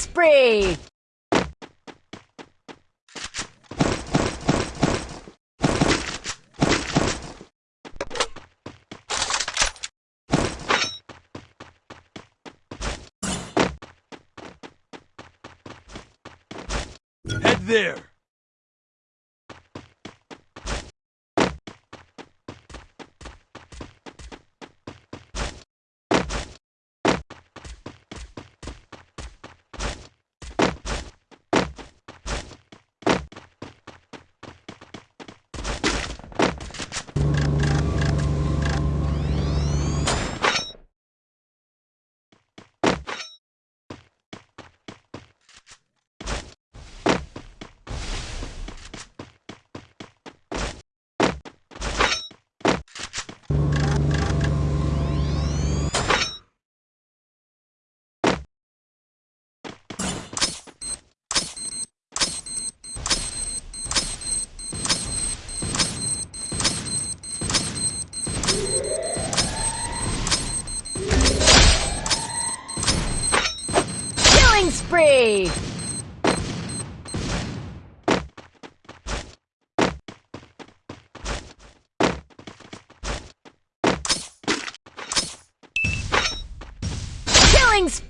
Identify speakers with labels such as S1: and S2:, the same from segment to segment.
S1: spree!
S2: Head there.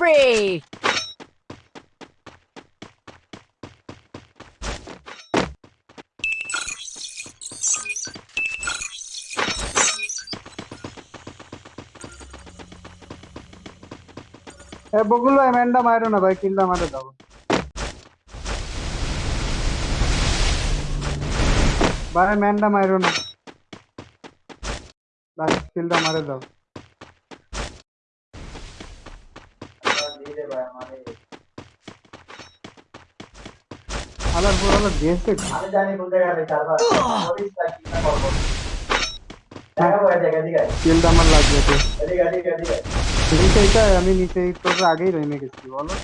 S1: Killing spree!
S3: এ বকুল ভাই ম্যানটা মারো না ভাই কিলটা মারে দাও ভাই ম্যানটা মারো না ভাই কিলটা মারে দাও পুরো দিয়েছে
S4: আমি জানি কোন জায়গায় চারবার পুলিশ তাই কি করব দেখাবো এই জায়গা দিকে
S3: কিলটা আমার লাগবে তো
S4: এদিকে এদিকে এদিকে
S3: নিচে এটা আমি নিচে তোর আগেই রয়ে গেছি বলো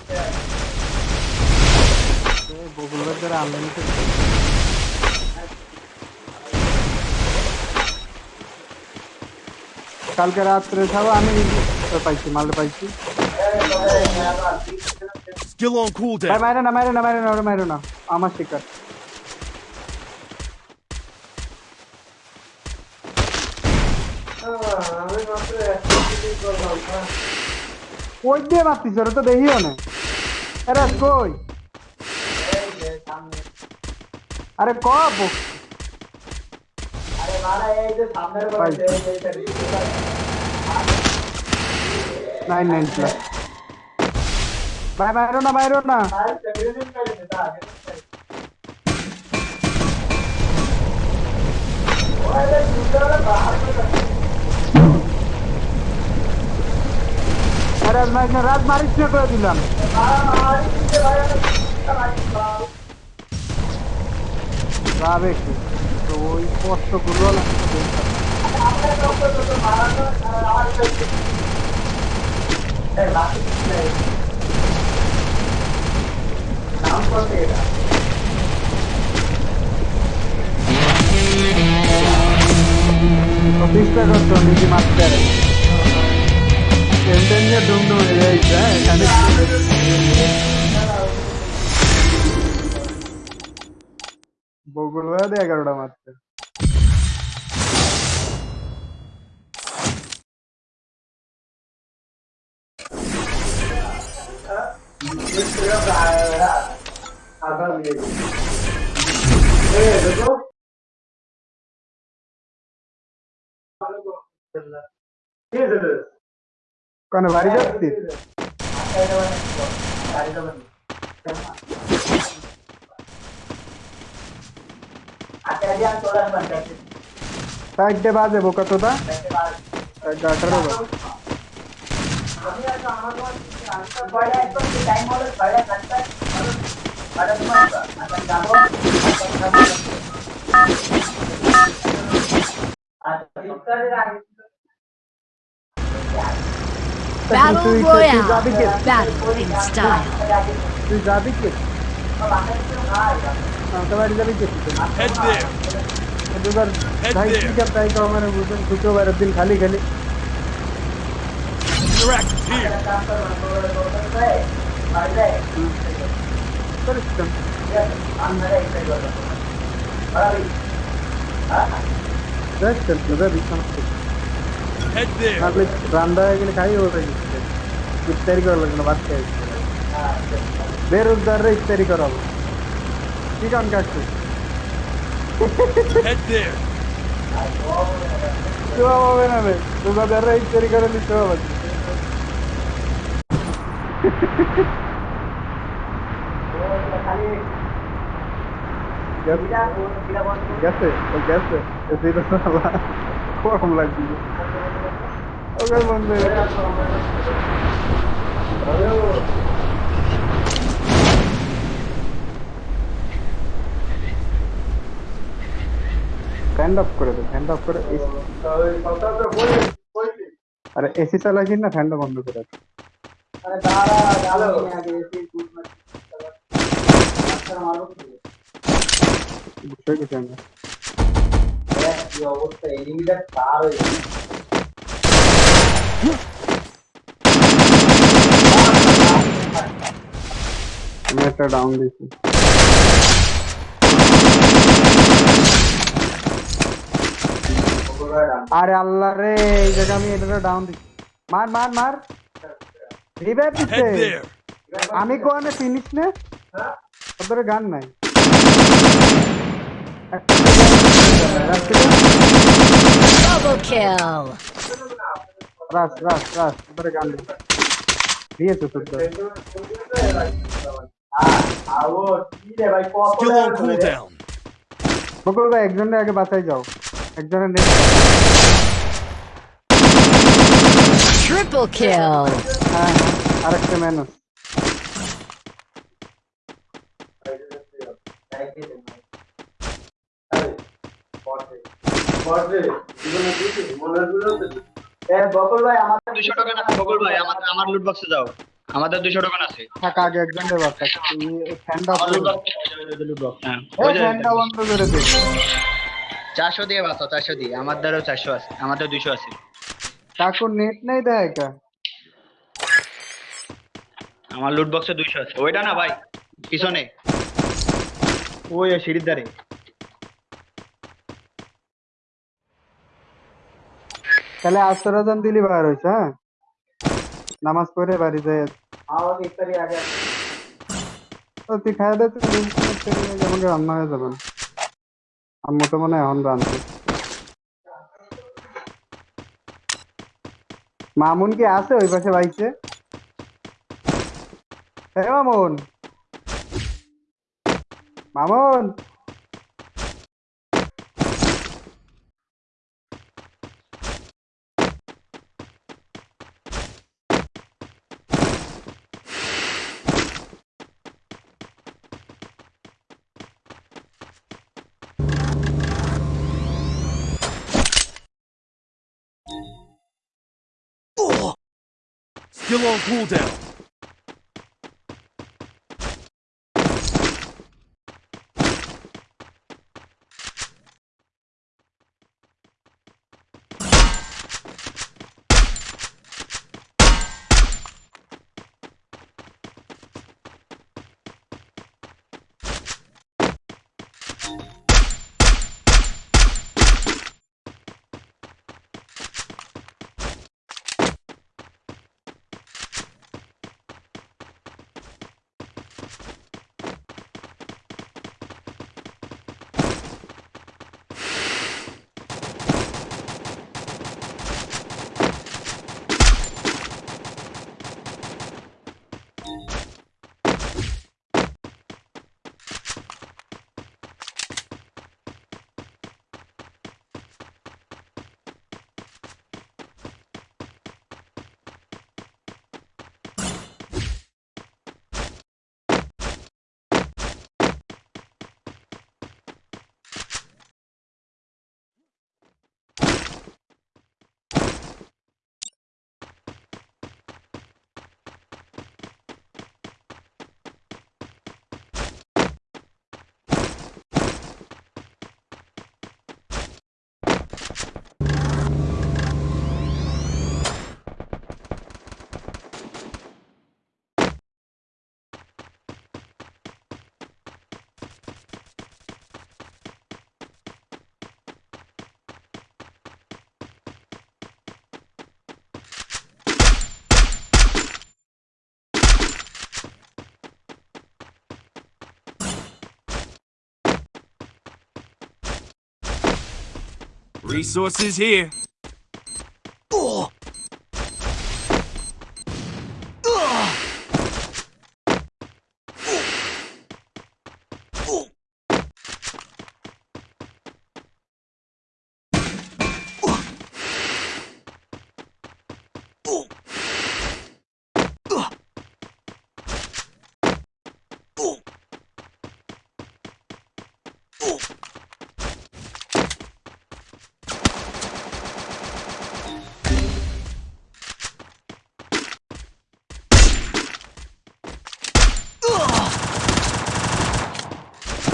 S3: কালকে রাত্রে ছাড়ো আমি পাইছি মাল পাইছি
S2: Skill on cooldown.
S3: মারে না মারে না মারে না মারে না আমার শিকার। কই দিয়ে মারতিস? তো দেখিও না। আরে কই? আরে কব
S4: আরে এই যে সামনের
S3: প্লাস। ভাই বাইরো না বাইরো না রাত মারিস করে দিলাম। তো ওই কষ্ট করল না।
S4: অফিসটা করতো নিজে মাস্টার এমটেন্ডে ডুমডুম হয়ে যাইছে এখানে বগুড়া এগারোটা
S3: মারতে Yeah. आकार मिलेगी। देखो कनवारी जाती साइड के बाद है वो का तो था साइड गाटर है वो अभी ऐसा हमारे पास टाइम वाला बड़ा
S1: करता
S3: है। Battle
S1: Royale, battle in style.
S2: Head there. Head there.
S3: दिल खाली खाली
S2: Direct here.
S3: করছিলাম রান্না হয়ে গেলে খাই ওটা ইফতারি করা লাগবে না
S5: ভাত খাই
S3: বেরোজগাররা ইফতারি করাবো কি
S2: কাম কাজ
S3: করছি হবে না রে রোজাদাররা ইফতারি করে দিতে হবে গেছে? ও গেছে? সেটা গরম লাগছে। ওকে বন্ধু। ফ্যান অফ করে দে ফ্যান অফ করে আরে এসি না ফ্যানটা বন্ধ করে দে।
S5: আরে দাঁড়া দাঁড়া। আগে এসে মারবো কি
S3: বুঝতে গেছি আমরা
S5: দেখ কি অবস্থা এনিমিটা পার হয়ে গেছে
S3: আমি একটা ডাউন দিয়েছি আরে আল্লাহ রে এই জায়গা আমি এটা ডাউন দিচ্ছি মার মার মার রিভাইভ দিচ্ছে
S2: Head there.
S3: আমি কোয়ানে ফিনিশ নে ওদের গান নাই
S1: Double kill.
S3: রাস রাস রাস ওদের গান নেই দিয়েছে তোর
S5: আও কি রে ভাই কত
S2: Skill on cooldown.
S3: বকুল ভাই একজনের আগে বাঁচাই যাও একজনের নেট
S1: Triple kill.
S3: হ্যাঁ আরেকটা ম্যানুস
S4: আমার আমার লুট বক্সে যাও। আমাদের দুশো টোকেন আছে।
S3: থাক আগে ফ্যানটা
S4: বক্স হ্যাঁ
S3: এই
S4: ওই যে
S3: ফ্যানটা বন্ধ করে দে।
S4: চারশো দিয়ে বাঁচাও চারশো দিয়ে। আমার দ্বারাও চারশো আছে আমাদের দুশো আছে।
S3: কাকুর নেট নেই দেয় কা
S4: আমার লুট বক্সে দুইশো আছে। ওইটা না ভাই পিছনে। ওই সিঁড়ির ধারে।
S3: তাহলে আস্তরাজান দিলি বার হয়েছে হ্যাঁ? নামাজ পড়ে বাড়ি যায়
S5: আমাকে ইফতারি আগে
S3: ও তুই খাই দে তুই যেমন রান্না হয়ে যাবেন আম্মু তো মনে এখন রান্না মামুন কি আছে ওই পাশে বাইছে হ্যাঁ Mamun. Mamun!
S2: Skill on cooldown. Resources here. Oh.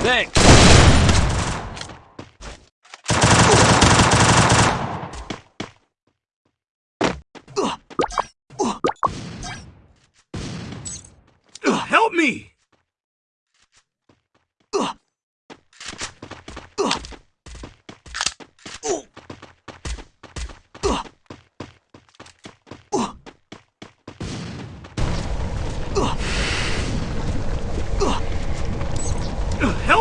S2: Thanks. Help me! Help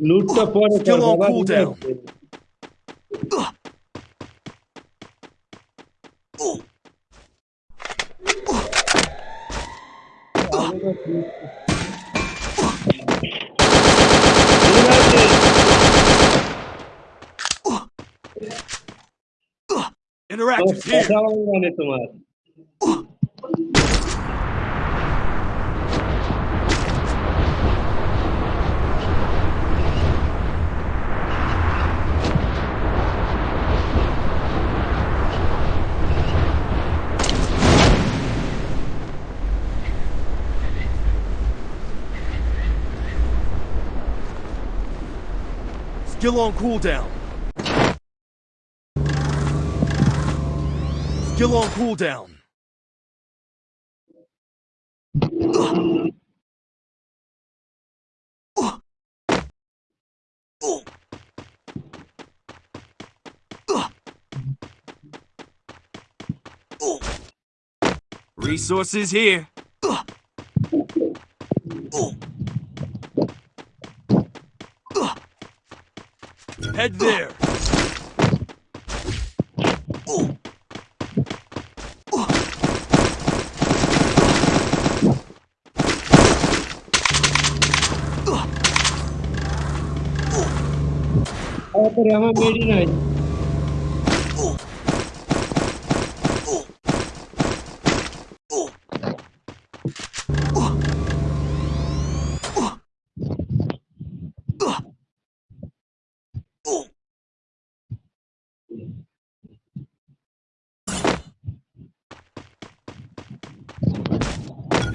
S6: Lutta pode
S2: Still on cooldown. Interactive here. Skill on cooldown. Skill on cooldown. Resources here. Uh. Head there.
S6: Oh, but I'm a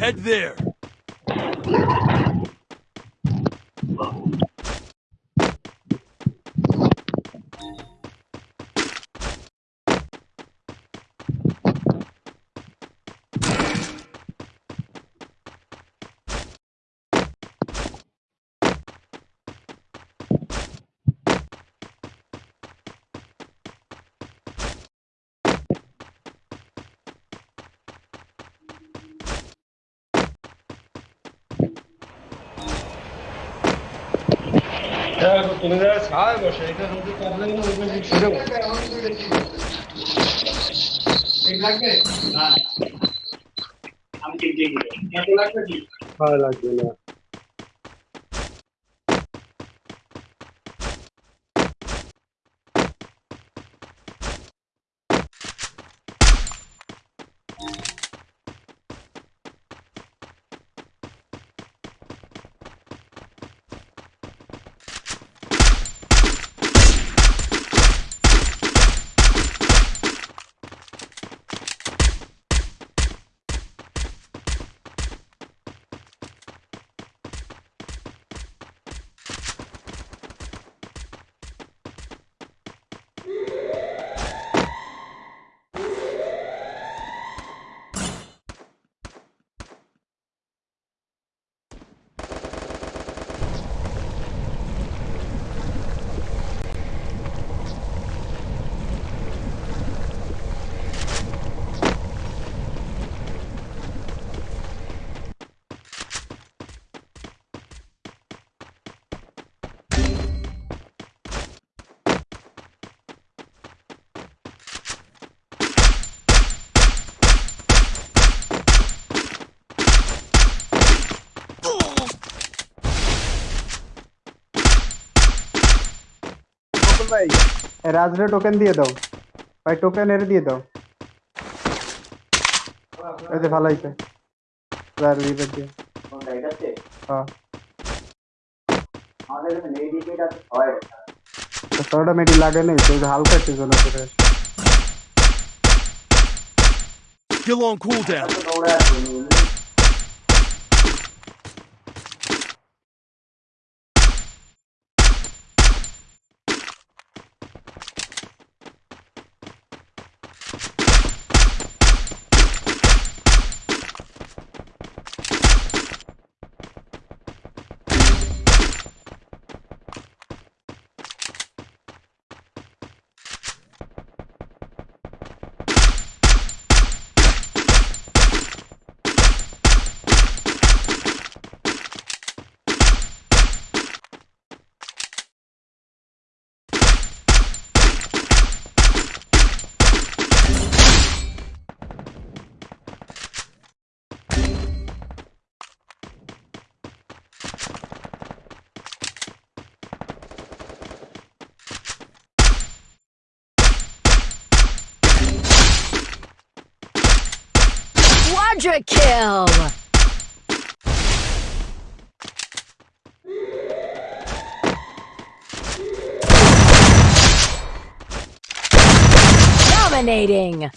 S2: Head there.
S6: 그래서 동네를 잘 모셔. 이렇게 정도 없는 거 이거 주려고. লাগবে
S4: না আমি
S6: কিনতে গিয়ে লাগবে কি ভালো লাগবে না
S3: ভাই। রাজরে টোকেন দিয়ে দাও। ভাই টোকেন এর দিয়ে দাও। এই যে ভালো হইছে। স্যার লিভার দিয়ে। হ্যাঁ। তোরটা মেডি লাগে নাই তো হালকা ছিল না তোর
S2: Kill on cooldown.
S1: Quadra kill! Dominating!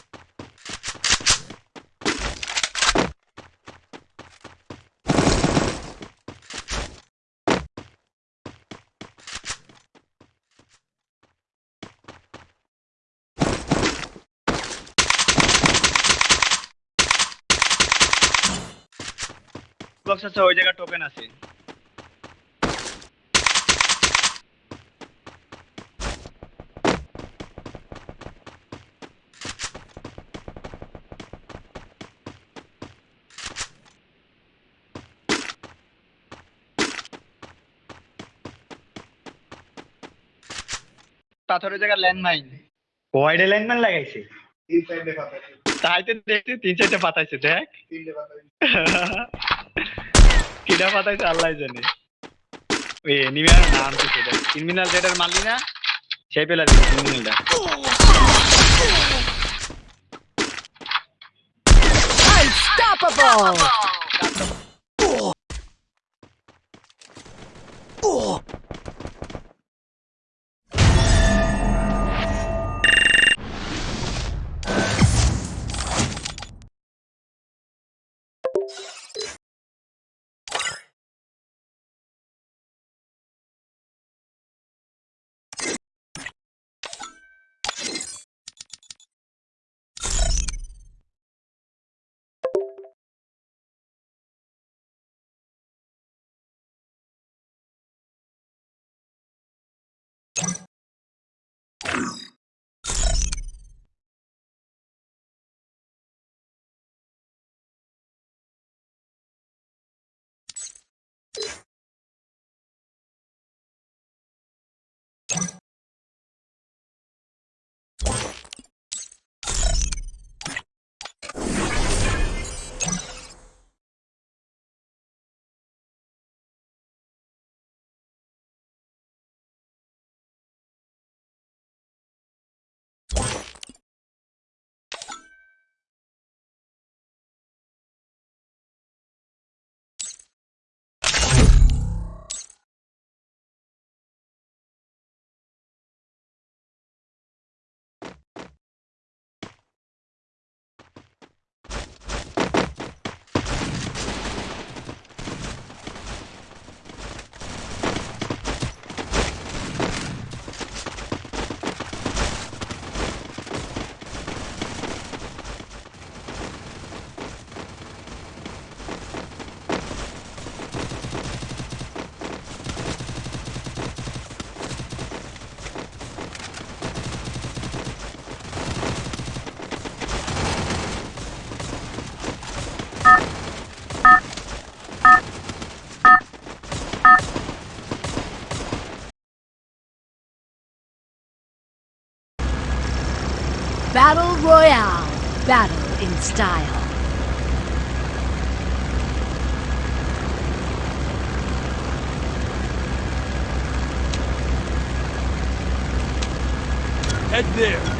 S4: আছে ওই জায়গায় টোকেন আছে। পাথরের জায়গা ল্যান্ডমাইন ওয়াইডে ল্যান্ডমাইন লাগাইছে? তাইতে দেখতে তিন চারটে পাতাইছে দেখ। কিটা পাতাইছে আল্লাহ জানে। ওই এনিমিয়ার নাম কি সেটা? ক্রিমিনাল যেটার মারলি না, সেই পেলা ক্রিমিনালটা
S1: Unstoppable!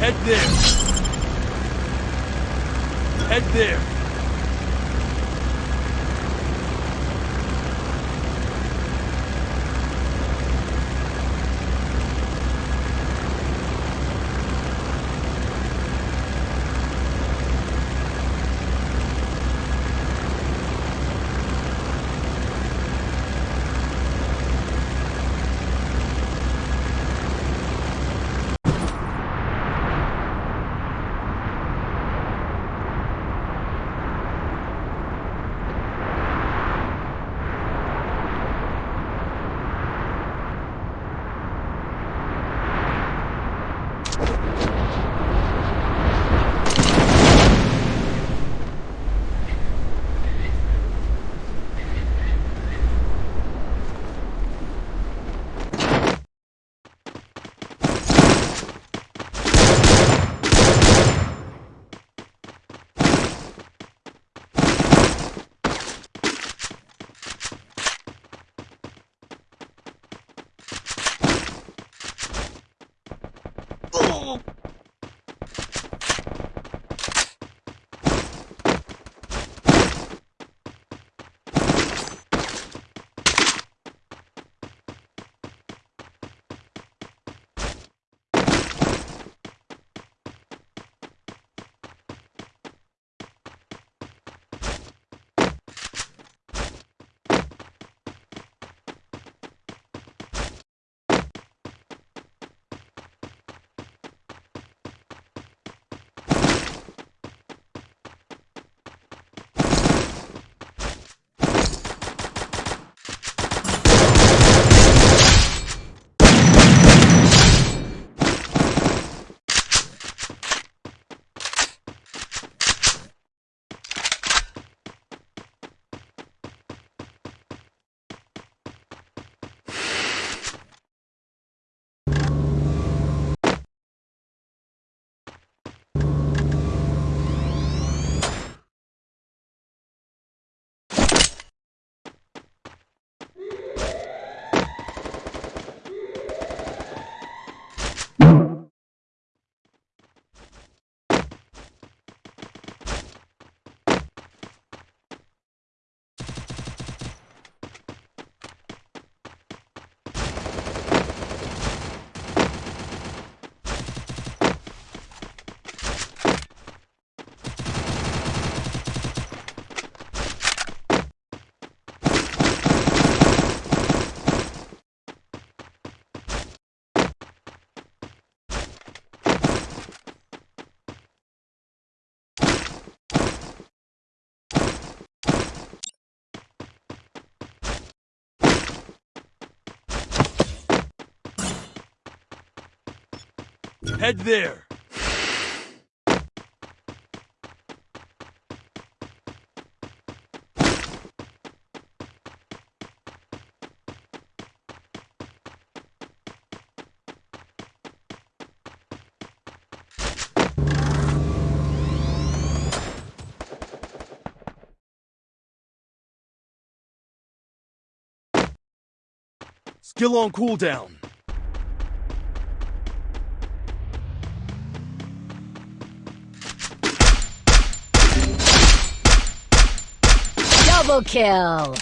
S2: Head there. Head there. Skill on cooldown.
S1: Double kill.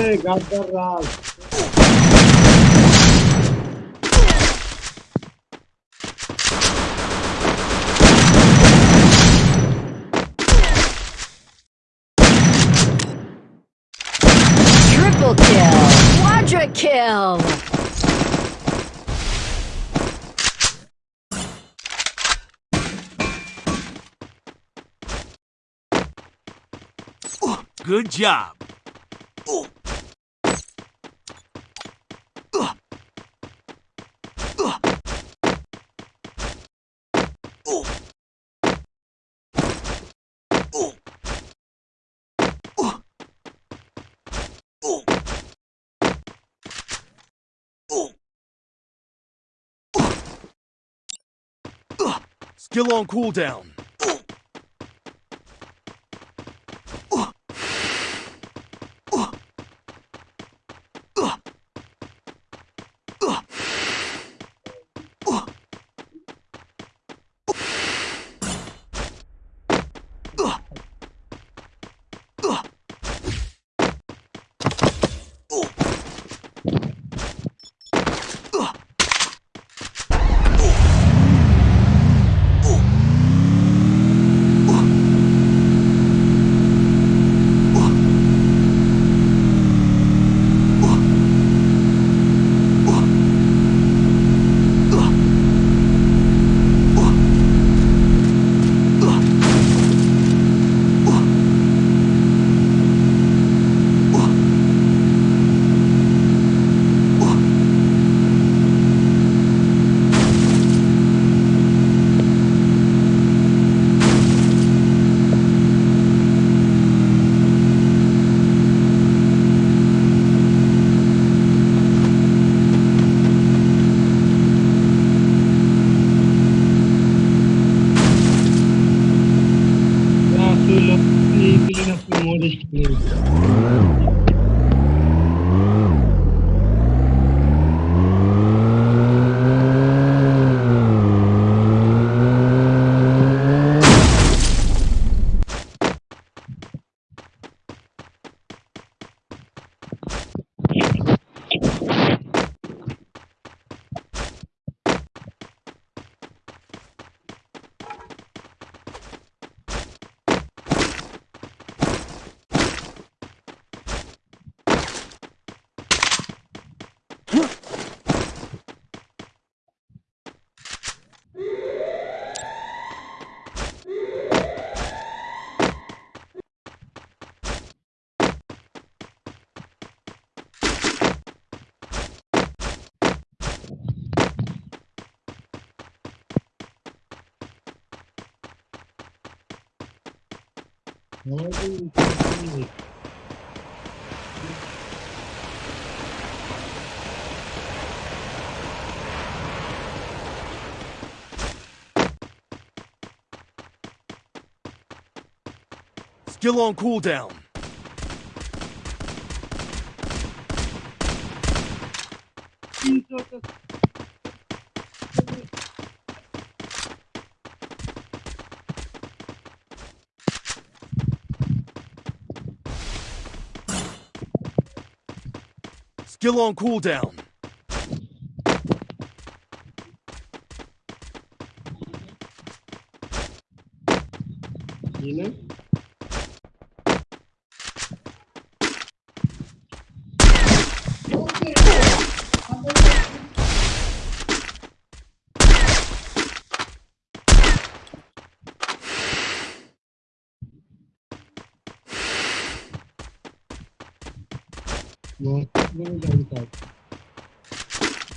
S1: Triple kill. Quadra kill.
S2: Good job. Skill on cooldown. Skill on cooldown. Skill on cooldown.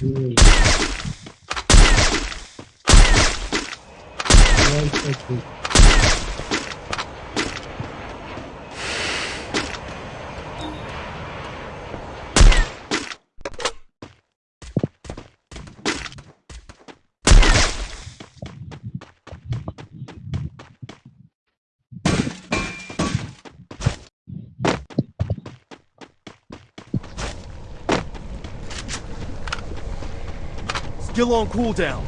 S6: aqui. Olha isso aqui.
S2: Skill on cooldown.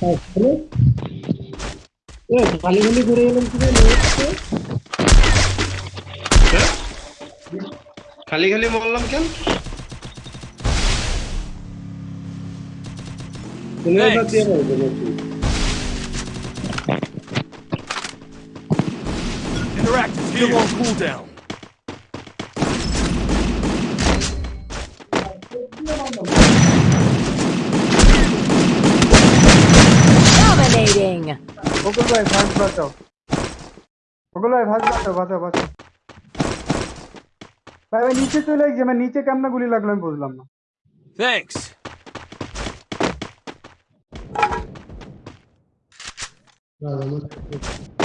S6: তারপরে এ খালি খালি ঘুরে গেলাম কি জানো? খালি খালি বললাম কেন তুমি
S2: Shield on cooldown.
S1: Dominating.
S3: ওগুলো ভাই ভাগ বাঁচাও ওগুলো ভাই ভাগ বাঁচাও বাঁচাও বাঁচাও ভাই ভাই নিচে চলে গেছে মানে নিচে কেমন গুলি লাগল আমি বুঝলাম না
S2: থ্যাঙ্কস না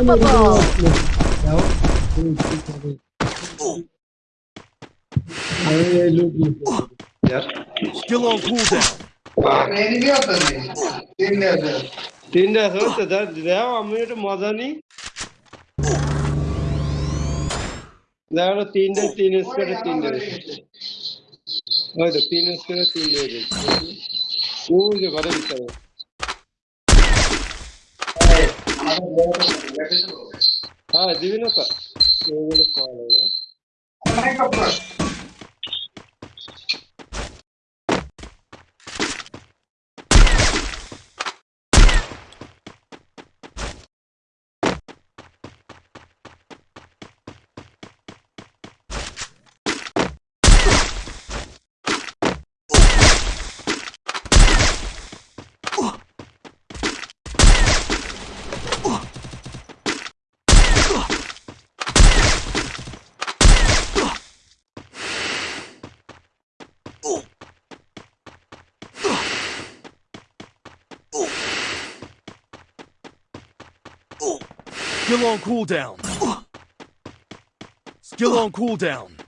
S1: Unstoppable!
S2: Skill on cooldown.
S6: তিনটে আছে হচ্ছে দেও আমি একটু মজা নিই দেখো তিনটে তিন স্কোয়ারে তিনটে ওই তো তিন স্কোয়ারে তিনটে ওই যে ঘরে Ah, divino pa. Divino pa. Como é que eu faço?
S2: Skill on cooldown. Skill on cooldown.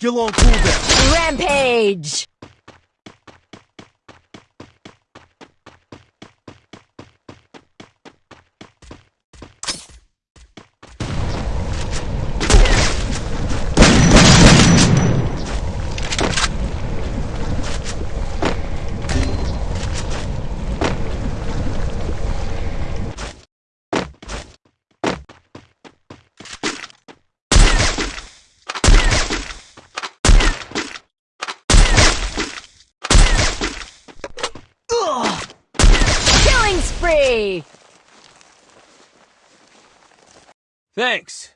S2: Skill on cooldown.
S1: Rampage! Killing spree!
S2: Thanks.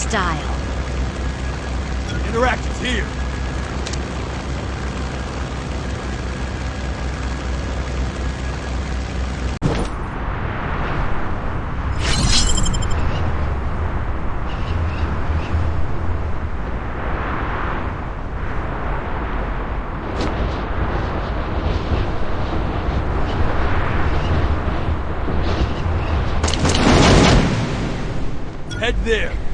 S1: style.
S2: Interaction's here. Head there.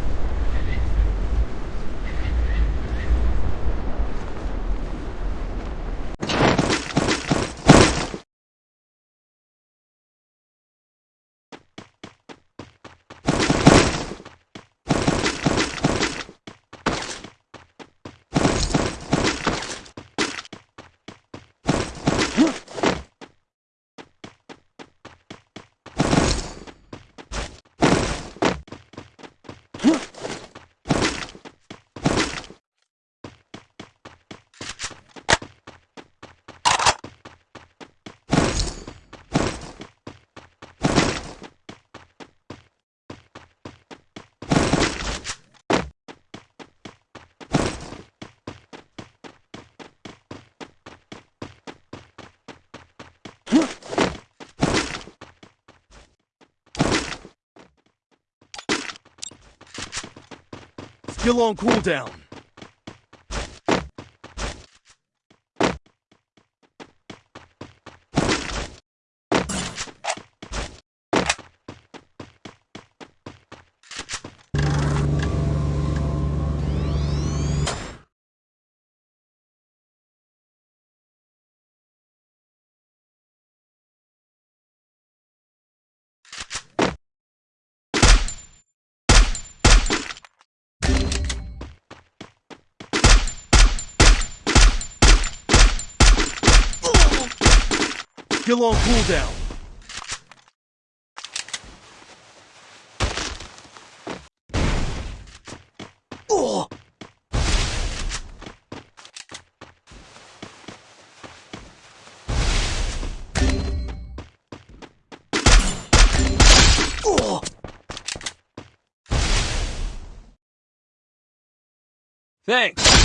S2: Skill on cooldown. Skill on cooldown. Oh! Oh! Thanks.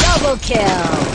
S1: Double kill.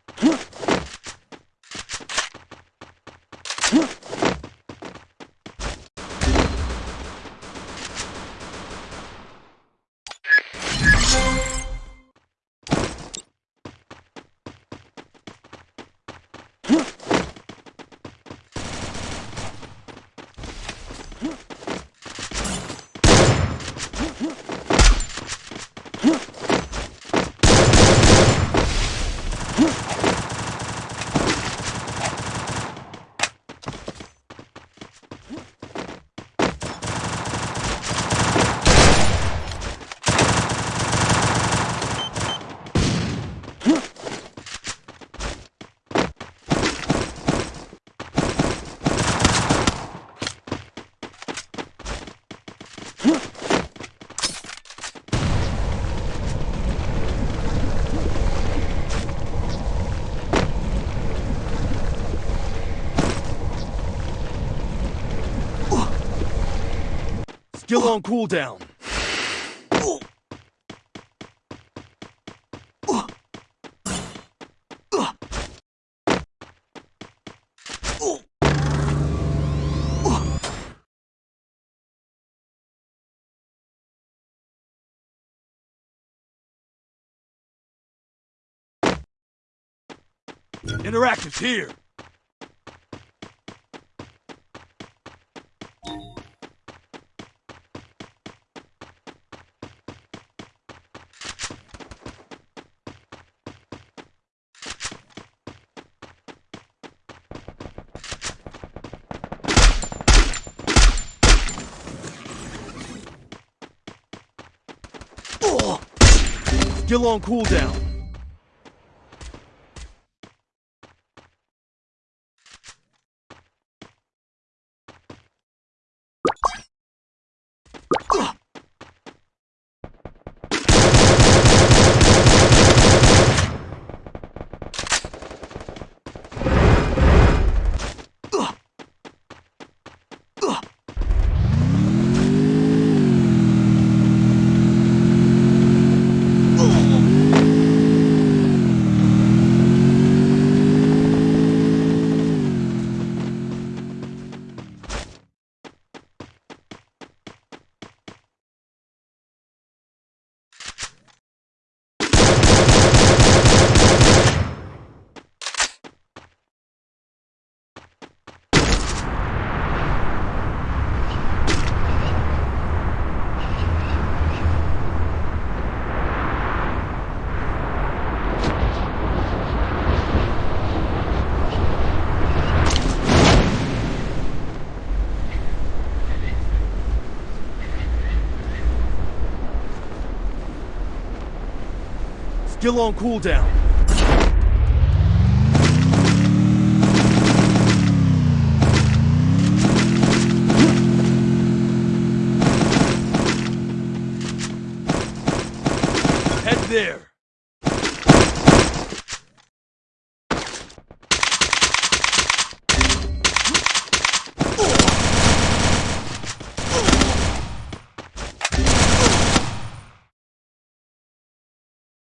S2: Still on cooldown. Interactive's here! Skill on cooldown. Skill on cooldown. Head there.